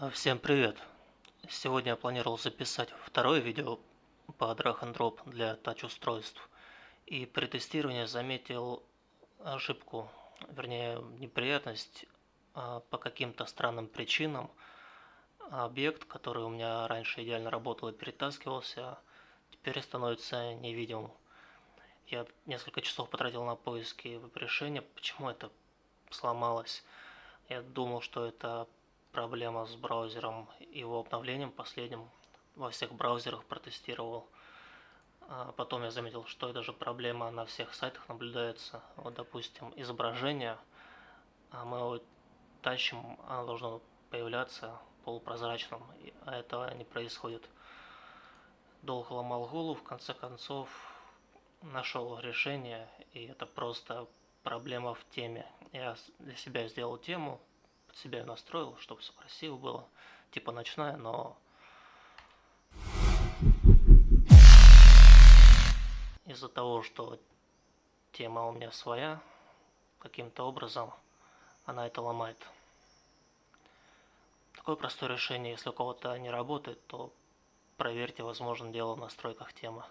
А, Всем привет! Сегодня я планировал записать второе видео по drag and drop для тач-устройств. И при тестировании заметил ошибку, вернее неприятность. А, По каким-то странным причинам объект, который у меня раньше идеально работал и перетаскивался, теперь становится невидимым. Я несколько часов потратил на поиски решения, почему это сломалось. Я думал, что это проблема с браузером, его обновлением последним. Во всех браузерах протестировал. А потом я заметил, что это же проблема на всех сайтах наблюдается. Вот, допустим, изображение, а мы его тащим, оно должно появляться полупрозрачным, а этого не происходит. Долго ломал голову, в конце концов нашел решение, и это просто проблема в теме. Я для себя сделал тему, себя настроил, чтобы красиво было, типа ночная, но из-за того, что тема у меня своя, каким-то образом она это ломает. Такое простое решение, если у кого-то не работает, то проверьте, возможно, дело в настройках темы.